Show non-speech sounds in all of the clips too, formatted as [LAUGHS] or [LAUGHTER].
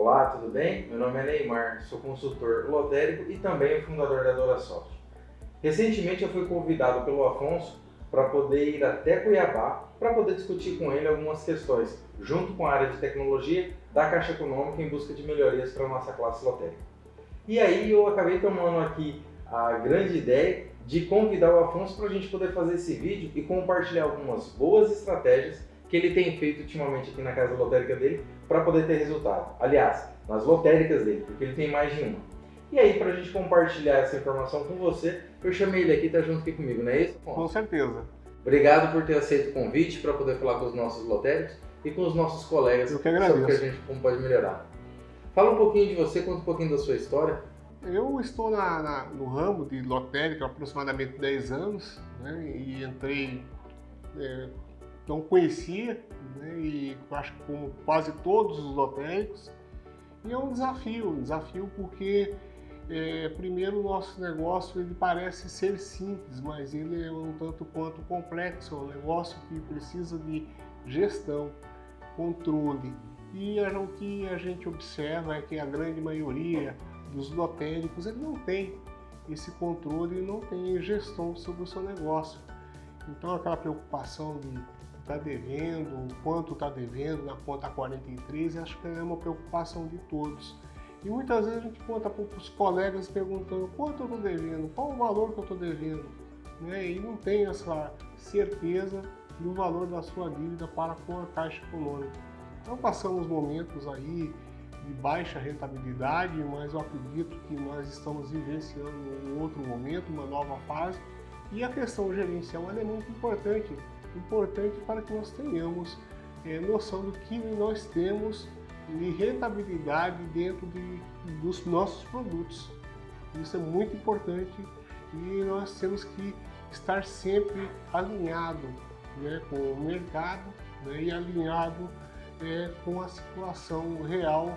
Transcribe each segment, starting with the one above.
Olá, tudo bem? Meu nome é Neymar, sou consultor lotérico e também o fundador da DoraSoft. Recentemente eu fui convidado pelo Afonso para poder ir até Cuiabá para poder discutir com ele algumas questões, junto com a área de tecnologia da Caixa Econômica em busca de melhorias para a nossa classe lotérica. E aí eu acabei tomando aqui a grande ideia de convidar o Afonso para a gente poder fazer esse vídeo e compartilhar algumas boas estratégias que ele tem feito ultimamente aqui na casa lotérica dele para poder ter resultado. Aliás, nas lotéricas dele, porque ele tem mais de uma. E aí, para a gente compartilhar essa informação com você, eu chamei ele aqui, tá junto aqui comigo, não é isso? Afonso? Com certeza. Obrigado por ter aceito o convite para poder falar com os nossos lotéricos e com os nossos colegas eu que sobre o que a gente como pode melhorar. Fala um pouquinho de você, conta um pouquinho da sua história. Eu estou na, na, no ramo de lotérica há aproximadamente 10 anos né, e entrei é, não conhecia, né, e acho que como quase todos os lotéricos, e é um desafio, um desafio porque é, primeiro o nosso negócio ele parece ser simples, mas ele é um tanto quanto complexo, é um negócio que precisa de gestão, controle, e o que a gente observa é que a grande maioria dos lotéricos ele não tem esse controle e não tem gestão sobre o seu negócio. Então aquela preocupação de está devendo, quanto está devendo na conta 43, acho que é uma preocupação de todos. E muitas vezes a gente conta para os colegas perguntando quanto eu estou devendo, qual o valor que eu estou devendo, né? e não tem essa certeza do valor da sua dívida para com a Caixa Econômica. Então passamos momentos aí de baixa rentabilidade, mas eu acredito que nós estamos vivenciando um outro momento, uma nova fase, e a questão gerencial é muito importante importante para que nós tenhamos é, noção do que nós temos de rentabilidade dentro de, dos nossos produtos. Isso é muito importante e nós temos que estar sempre alinhado né, com o mercado né, e alinhado é, com a situação real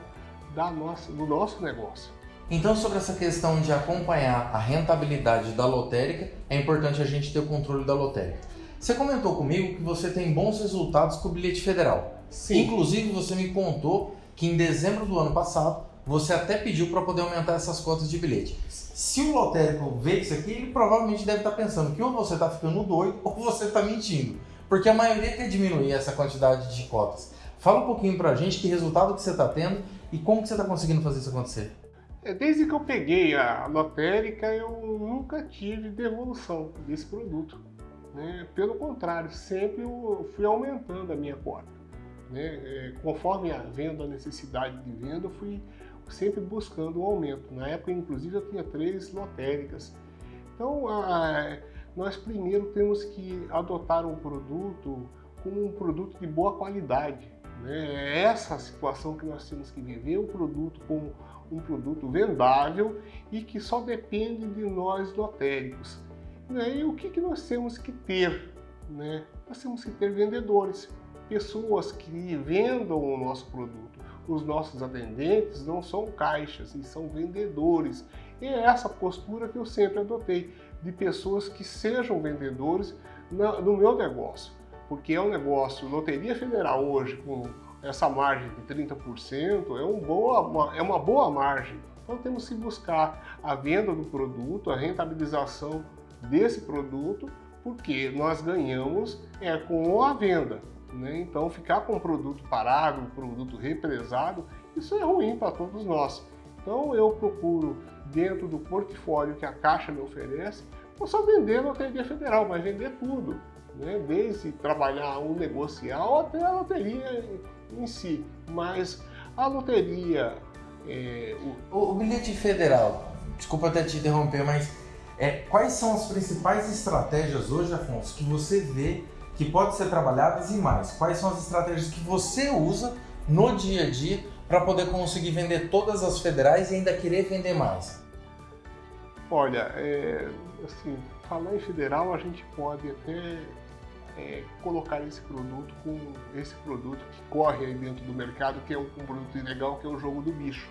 da nossa, do nosso negócio. Então, sobre essa questão de acompanhar a rentabilidade da lotérica, é importante a gente ter o controle da lotérica. Você comentou comigo que você tem bons resultados com o bilhete federal. Sim. Inclusive, você me contou que em dezembro do ano passado, você até pediu para poder aumentar essas cotas de bilhete. Se o lotérico vê isso aqui, ele provavelmente deve estar tá pensando que ou você está ficando doido [LAUGHS] ou você está mentindo. Porque a maioria quer diminuir essa quantidade de cotas. Fala um pouquinho para a gente que resultado que você está tendo e como que você está conseguindo fazer isso acontecer. É, desde que eu peguei a lotérica, eu nunca tive devolução desse produto. Né? Pelo contrário, sempre eu fui aumentando a minha cota. Né? É, conforme a venda, a necessidade de venda, eu fui sempre buscando um aumento. Na época, inclusive, eu tinha três lotéricas. Então, a, nós primeiro temos que adotar um produto como um produto de boa qualidade. Né? É essa situação que nós temos que viver, um produto como um produto vendável e que só depende de nós lotéricos. Né? E o que, que nós temos que ter? Né? Nós temos que ter vendedores, pessoas que vendam o nosso produto. Os nossos atendentes não são caixas, eles são vendedores. E é essa postura que eu sempre adotei, de pessoas que sejam vendedores no meu negócio. Porque é um negócio, Loteria Federal hoje, com essa margem de 30%, é, um boa, é uma boa margem. Então temos que buscar a venda do produto, a rentabilização desse produto, porque nós ganhamos é, com a venda. Né? Então, ficar com o produto parado, um produto represado, isso é ruim para todos nós. Então, eu procuro, dentro do portfólio que a Caixa me oferece, não só vender Loteria Federal, mas vender tudo. Né? Desde trabalhar um negocial até a loteria em si. Mas a loteria... É, o... o bilhete federal, desculpa até te interromper, mas é, quais são as principais estratégias hoje, Afonso, que você vê que pode ser trabalhadas e mais? Quais são as estratégias que você usa no dia a dia para poder conseguir vender todas as federais e ainda querer vender mais? Olha, é, assim, falar em federal, a gente pode até é, colocar esse produto com esse produto que corre aí dentro do mercado, que é um, um produto ilegal, que é o jogo do bicho.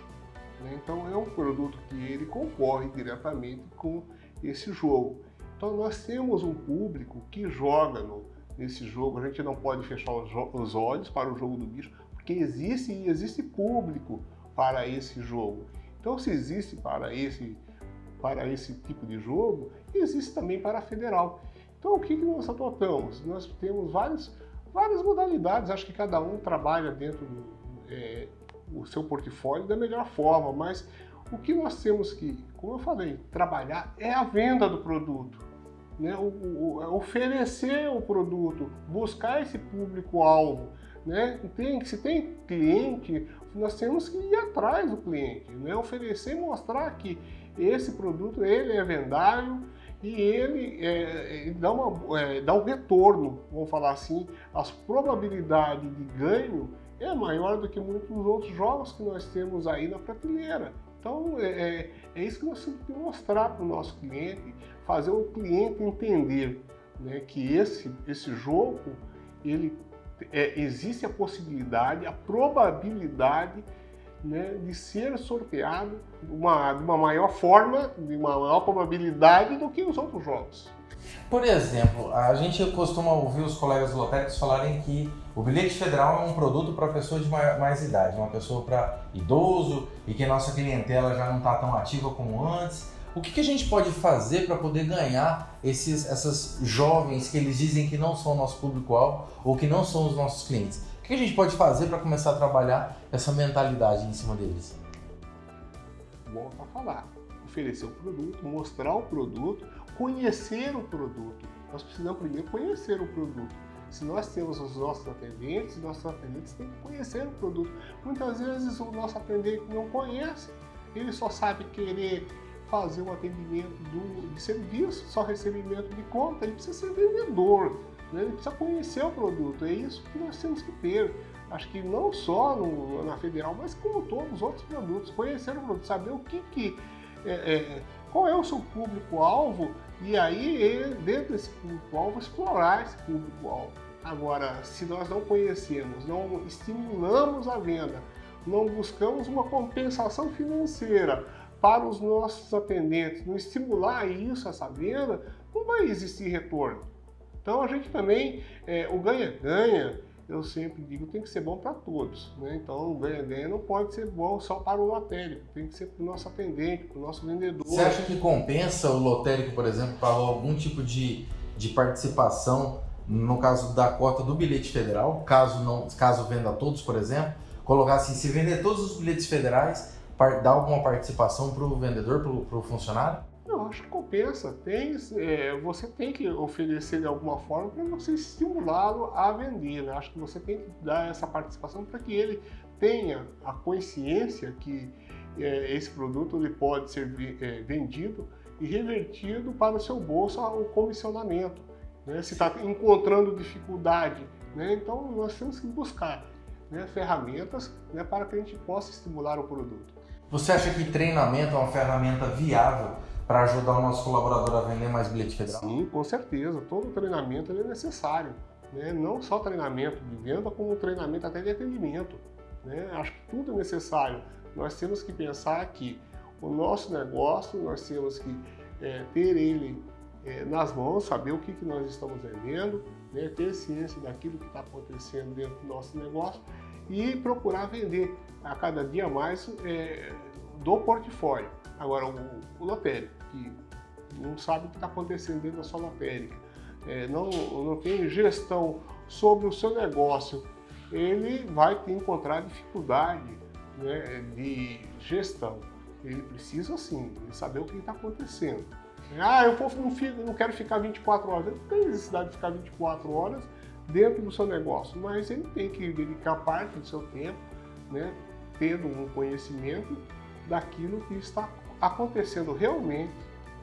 Né? Então é um produto que ele concorre diretamente com esse jogo. Então nós temos um público que joga no, nesse jogo, a gente não pode fechar os, os olhos para o jogo do bicho, porque existe existe público para esse jogo. Então, se existe para esse, para esse tipo de jogo, existe também para a federal. Então, o que, que nós adotamos? Nós temos várias, várias modalidades, acho que cada um trabalha dentro do é, o seu portfólio da melhor forma, mas o que nós temos que, como eu falei, trabalhar é a venda do produto. Né? O, o, é oferecer o produto, buscar esse público-alvo. Né? Tem, se tem cliente, nós temos que ir atrás do cliente, né? oferecer e mostrar que esse produto ele é vendável e ele é, dá, uma, é, dá um retorno, vamos falar assim, as probabilidades de ganho é maior do que muitos outros jogos que nós temos aí na prateleira. Então é, é, é isso que nós temos que mostrar para o nosso cliente, fazer o cliente entender né, que esse, esse jogo ele é, existe a possibilidade, a probabilidade né, de ser sorteado de uma, de uma maior forma, de uma maior probabilidade do que os outros jogos. Por exemplo, a gente costuma ouvir os colegas lotéricos falarem que o bilhete federal é um produto para pessoa de mais idade, uma pessoa para idoso e que a nossa clientela já não está tão ativa como antes. O que, que a gente pode fazer para poder ganhar esses, essas jovens que eles dizem que não são o nosso público-alvo ou que não são os nossos clientes? O que a gente pode fazer para começar a trabalhar essa mentalidade em cima deles? Bom para falar. Oferecer o produto, mostrar o produto, conhecer o produto. Nós precisamos primeiro conhecer o produto. Se nós temos os nossos atendentes, nossos atendentes têm que conhecer o produto. Muitas vezes o nosso atendente não conhece, ele só sabe querer fazer um atendimento do, de serviço, só recebimento de conta, ele precisa ser vendedor, né? ele precisa conhecer o produto. É isso que nós temos que ter. Acho que não só no, na federal, mas como todos os outros produtos, conhecer o produto, saber o que, que é, é, qual é o seu público-alvo e aí, dentro desse público-alvo, explorar esse público-alvo. Agora, se nós não conhecemos, não estimulamos a venda, não buscamos uma compensação financeira para os nossos atendentes, não estimular isso, essa venda, não vai existir retorno. Então a gente também, é, o ganha-ganha, eu sempre digo, tem que ser bom para todos. Né? Então, o ganha-ganha não pode ser bom só para o lotérico, tem que ser para o nosso atendente, para o nosso vendedor. Você acha que compensa o lotérico, por exemplo, para algum tipo de, de participação, no caso da cota do bilhete federal, caso, não, caso venda todos, por exemplo, colocar assim, se vender todos os bilhetes federais, dar alguma participação para o vendedor, para o funcionário? Acho que compensa. Tem, é, você tem que oferecer de alguma forma para você estimulá-lo a vender. Né? Acho que você tem que dar essa participação para que ele tenha a consciência que é, esse produto ele pode ser é, vendido e revertido para o seu bolso o comissionamento. Né? Se está encontrando dificuldade, né? então nós temos que buscar né, ferramentas né, para que a gente possa estimular o produto. Você acha que treinamento é uma ferramenta viável para ajudar o nosso colaborador a vender mais bilhete federal? Sim, com certeza. Todo treinamento é necessário. Né? Não só treinamento de venda, como treinamento até de atendimento. Né? Acho que tudo é necessário. Nós temos que pensar que o nosso negócio, nós temos que é, ter ele é, nas mãos, saber o que, que nós estamos vendendo, né? ter ciência daquilo que está acontecendo dentro do nosso negócio e procurar vender a cada dia mais é, do portfólio. Agora, o, o lotérico, que não sabe o que está acontecendo dentro da sua lotérica, é, não, não tem gestão sobre o seu negócio, ele vai encontrar dificuldade né, de gestão. Ele precisa sim saber o que está acontecendo. Ah, eu não, fico, não quero ficar 24 horas. Ele não tem necessidade de ficar 24 horas dentro do seu negócio, mas ele tem que dedicar parte do seu tempo, né, tendo um conhecimento daquilo que está acontecendo realmente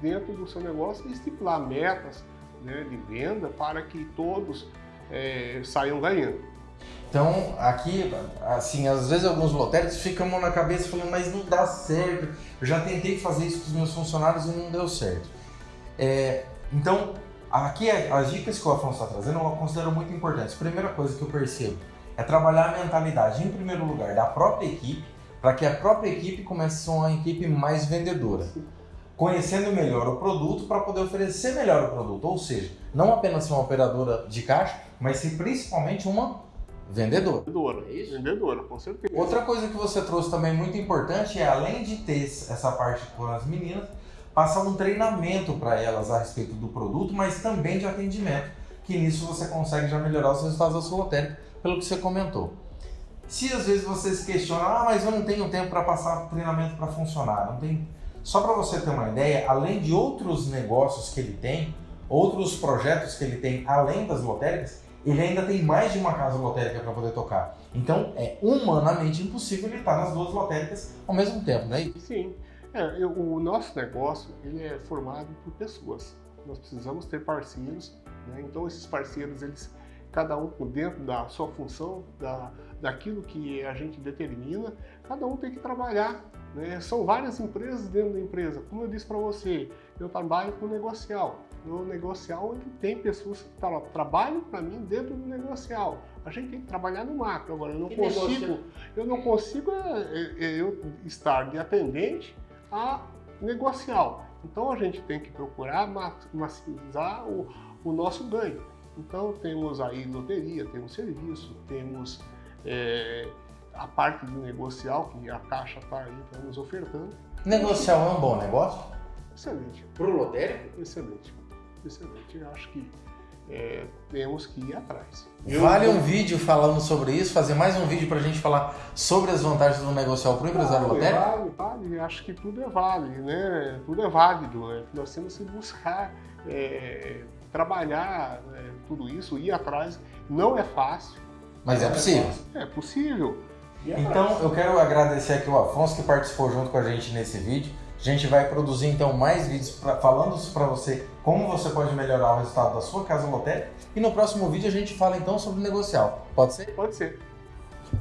dentro do seu negócio e estipular metas né, de venda para que todos é, saiam ganhando. Então, aqui, assim, às vezes alguns lotéricos ficam na cabeça falando, mas não dá certo. Eu já tentei fazer isso com os meus funcionários e não deu certo. É, então, aqui as dicas que o Afonso está trazendo eu considero muito importantes. Primeira coisa que eu percebo é trabalhar a mentalidade, em primeiro lugar, da própria equipe, para que a própria equipe comece a ser uma equipe mais vendedora. Conhecendo melhor o produto para poder oferecer melhor o produto. Ou seja, não apenas ser uma operadora de caixa, mas ser principalmente uma vendedora. Vendedora. É isso? Vendedora, com certeza. Outra coisa que você trouxe também muito importante é, além de ter essa parte com as meninas, passar um treinamento para elas a respeito do produto, mas também de atendimento, que nisso você consegue já melhorar os resultados da sua lotérica, pelo que você comentou. Se às vezes vocês questionam, ah, mas eu não tenho tempo para passar treinamento para funcionar, não tem. Só para você ter uma ideia, além de outros negócios que ele tem, outros projetos que ele tem além das lotéricas, ele ainda tem mais de uma casa lotérica para poder tocar. Então é humanamente impossível ele estar nas duas lotéricas ao mesmo tempo, né? Sim. É, eu, o nosso negócio ele é formado por pessoas. Nós precisamos ter parceiros, né? então esses parceiros eles cada um dentro da sua função, da, daquilo que a gente determina, cada um tem que trabalhar. Né? São várias empresas dentro da empresa. Como eu disse para você, eu trabalho com negocial. No negocial ele tem pessoas que tra trabalham para mim dentro do negocial. A gente tem que trabalhar no macro. Agora eu não consigo, eu não consigo é, é, é, eu estar de atendente a negocial. Então a gente tem que procurar maximizar o, o nosso ganho. Então temos aí loteria, temos serviço, temos é, a parte de negocial que a Caixa está aí tá nos ofertando. Negocial é um bom negócio? Excelente. Para o lotérico? Excelente. Excelente. Eu acho que é, temos que ir atrás. Vale um vídeo falando sobre isso, fazer mais um vídeo para a gente falar sobre as vantagens do negocial para o empresário vale, lotérico? Vale, vale. Acho que tudo é válido, né? Tudo é válido. Né? Nós temos que buscar é, trabalhar né, tudo isso, ir atrás. Não é fácil. Mas é possível. É possível. Então eu quero agradecer aqui o Afonso que participou junto com a gente nesse vídeo. A gente vai produzir então mais vídeos pra, falando para você como você pode melhorar o resultado da sua casa lotérica. E no próximo vídeo a gente fala então sobre negocial. Pode ser? Pode ser.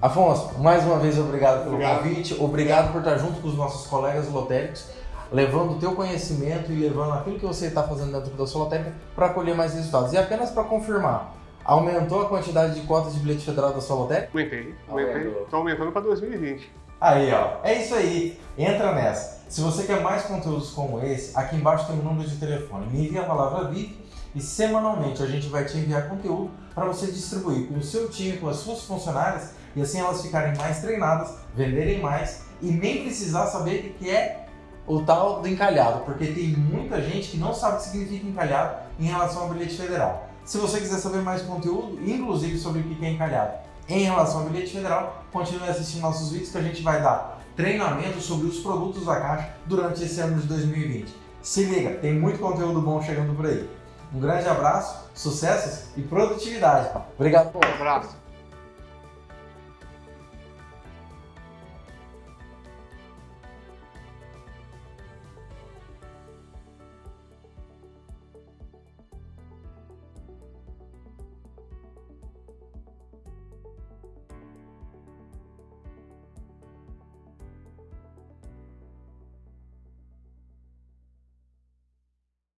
Afonso, mais uma vez obrigado pelo obrigado. convite, obrigado por estar junto com os nossos colegas lotéricos levando o teu conhecimento e levando aquilo que você está fazendo dentro da sua lotérica para colher mais resultados. E apenas para confirmar, aumentou a quantidade de cotas de bilhete federal da sua lotérica? Aumentei, aumentei. Estou aumentando para 2020. Aí, ó. É isso aí. Entra nessa. Se você quer mais conteúdos como esse, aqui embaixo tem um número de telefone. Me envia a palavra VIP e semanalmente a gente vai te enviar conteúdo para você distribuir com o seu time, com as suas funcionárias e assim elas ficarem mais treinadas, venderem mais e nem precisar saber o que é o tal do encalhado, porque tem muita gente que não sabe o que significa encalhado em relação ao bilhete federal. Se você quiser saber mais conteúdo, inclusive sobre o que é encalhado em relação ao bilhete federal, continue assistindo nossos vídeos que a gente vai dar treinamento sobre os produtos da Caixa durante esse ano de 2020. Se liga, tem muito conteúdo bom chegando por aí. Um grande abraço, sucessos e produtividade. Obrigado. Um abraço.